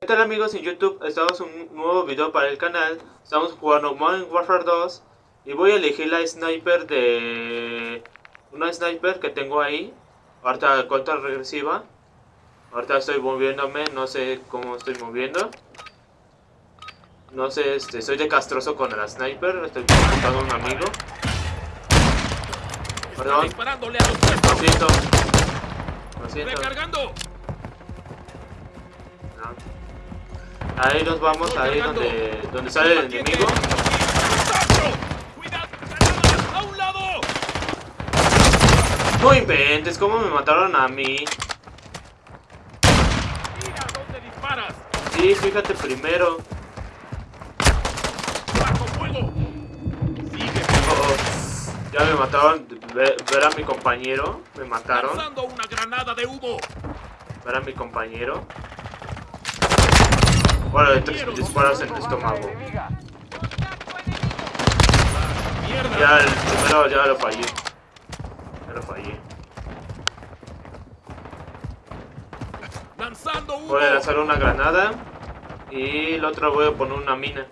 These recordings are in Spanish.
¿Qué tal amigos en YouTube? Estamos en un nuevo video para el canal. Estamos jugando Modern Warfare 2 Y voy a elegir la sniper de... Una sniper que tengo ahí. Ahorita contra regresiva. Ahorita estoy moviéndome, no sé cómo estoy moviendo. No sé, este, soy de castroso con la sniper Estoy buscando a un amigo. Perdón. Lo siento. Lo siento. Recargando. No. Ahí nos vamos, ahí donde, donde sale el enemigo. No inventes, ¿cómo me mataron a mí? ¡Mira dónde disparas! Sí, fíjate primero. Oh. Ya me mataron. Ver, ver a mi compañero. Me mataron. Ver a mi compañero. Bueno, de tres disparos en el estómago. Ya el primero ya lo fallé. Ya lo fallé. Voy a lanzar una granada. Y el otro voy a poner una mina.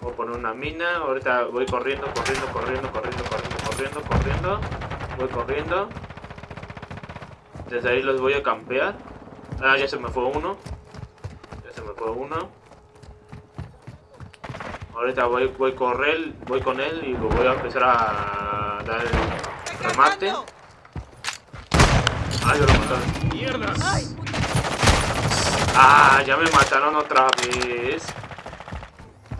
Voy a poner una mina. Ahorita voy corriendo, corriendo, corriendo, corriendo, corriendo, corriendo, corriendo. Voy corriendo. Desde ahí los voy a campear. Ah, ya se me fue uno. Fue uno. Ahorita voy, voy correr, voy con él y lo voy a empezar a dar el remate. Yo lo. Ah, ya me mataron otra vez.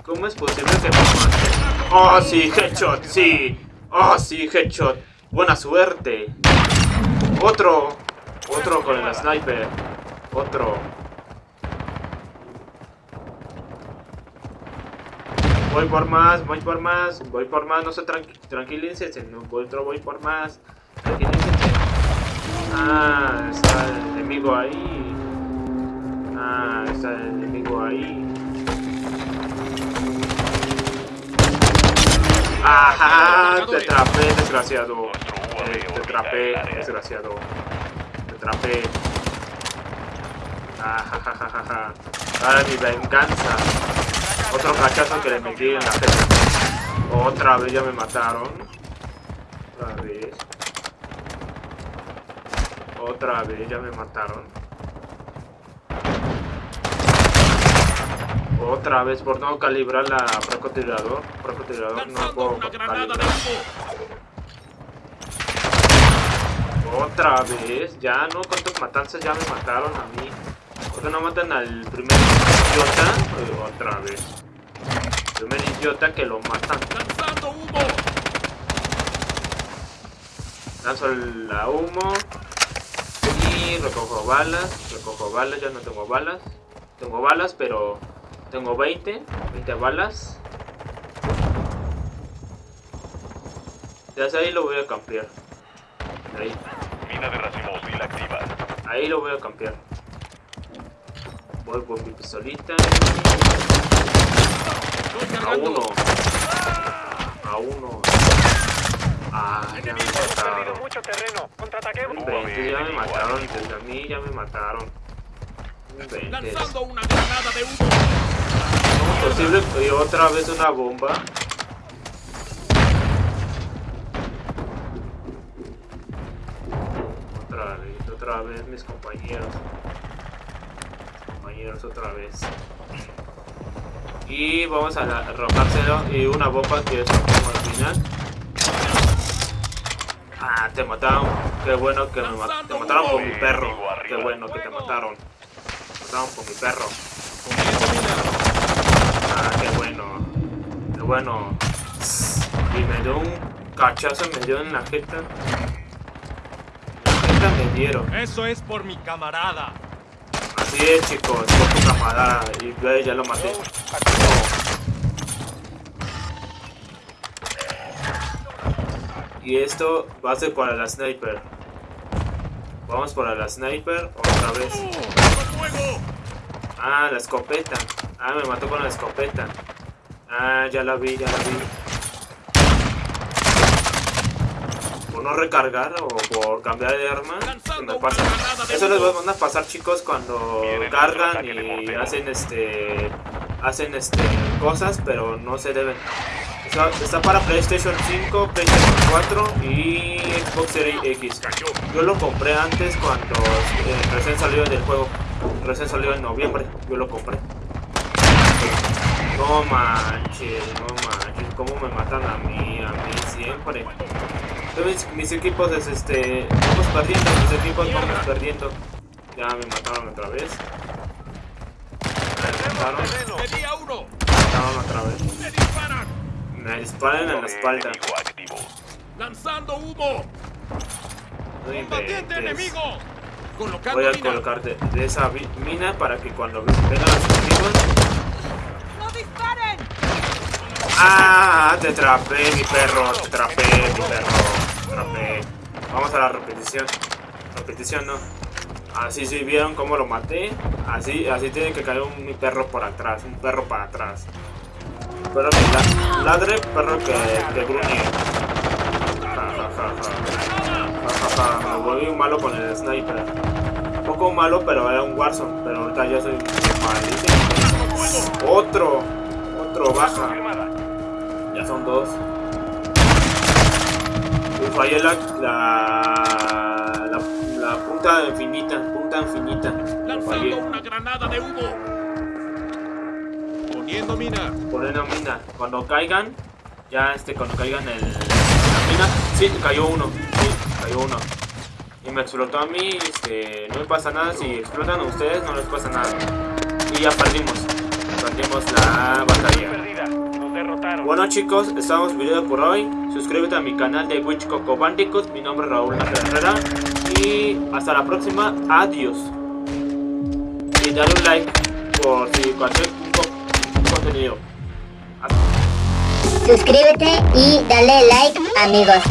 ¿Cómo es posible que me maten? Oh, sí, headshot, sí. Oh, sí, headshot. Buena suerte. Otro. Otro con el sniper. Otro. Voy por más, voy por más, voy por más, no se tranqui tranquilícense, no, otro voy por más. Tranquilícense. Ah, está el enemigo ahí. Ah, está el enemigo ahí. ¡Ajá! Te atrapé, desgraciado. Eh, te atrapé, desgraciado. Te atrapé. Ajajajaja. Ahora mi venganza. Otro cachazo que le metí en la jeta. Otra vez ya me mataron. Otra vez. Otra vez ya me mataron. Otra vez por no calibrar la francotirador. Francotirador no ¡Lanzando puedo calibrar. Otra vez, ya no, cuántas matanzas ya me mataron a mí. ¿Por qué no matan al primer idiota? Otra vez. Primer idiota que lo matan. ¡Lanzando humo! Lanzo la humo. Y recojo balas. Recojo balas, ya no tengo balas. Tengo balas, pero tengo 20. 20 balas. Desde ahí lo voy a campear. Ahí. Mina de activa. Ahí lo voy a campear. Voy con mi pistolita. ¡Estoy A uno. A uno. Ah, ya me mataron. mucho terreno. Contraataquemos. Ya me mataron. Desde a mí ya me mataron. ¡Lanzando una granada de humo! ¿Cómo es posible que otra vez una bomba? Otra vez, otra vez mis compañeros. Mis compañeros otra vez. Y vamos a arrojárselo y una bomba que es como al final. Ah, te mataron. Qué bueno que me mataron. Te mataron por mi perro. Qué bueno que te mataron. Te mataron por mi perro. Ah, qué bueno. Qué bueno. Y me dio un cachazo, me dio en la jeta. La jeta me dieron. ¡Eso es por mi camarada! Así es, chicos. Por tu camarada. Y ya lo maté. Y esto va a ser para la sniper. Vamos para la sniper otra vez. Ah, la escopeta. Ah, me mató con la escopeta. Ah, ya la vi, ya la vi. Por no recargar o por cambiar de arma, me pasa. Eso les van a pasar chicos cuando cargan y hacen este hacen este cosas pero no se deben. Está, está para PlayStation 5, PlayStation 4 y Xbox Series X. Yo lo compré antes cuando eh, recién salió del juego. Recién salió en noviembre. Yo lo compré. No manches, no manches. ¿Cómo me matan a mí? A mí siempre. Mis, mis equipos es este. Vamos perdiendo. Mis equipos vamos perdiendo. Ya me mataron otra vez. Me mataron. Mataron otra vez. Me disparan en la espalda. ¡Lanzando humo! ¡Combatiente enemigo! Colocando Voy a colocar de, de esa mina para que cuando vengan los enemigos. ¡No disparen! ¡Ah! Te atrapé, mi perro. Te atrapé, mi perro. Vamos a la repetición. Repetición, no. Así sí vieron cómo lo maté. Así, así tiene que caer un, perro por atrás. Un perro para atrás. Perro que la- ladre, perro que, que gruñe. Me volví malo con el sniper. Un poco malo, pero era un Warzone. Pero ahorita ya soy malísimo. Otro. Otro baja. Ya son dos. Y fallé la, la, la, la punta infinita, punta infinita. Lanzando una granada de humo. Poniendo mina. Poner la mina. Cuando caigan, ya este, cuando caigan el, la mina, sí, cayó uno, sí, cayó uno. Y me explotó a mí, este, no me pasa nada, si explotan a ustedes no les pasa nada. Y ya perdimos, perdimos la batalla. Derrotaron. Bueno chicos, estamos video por hoy. Suscríbete a mi canal de Witch Coco Bandicoot. Mi nombre es Raúl Herrera. Y hasta la próxima. Adiós. Y dale un like por si cualquier co- contenido. Suscríbete y dale like, amigos.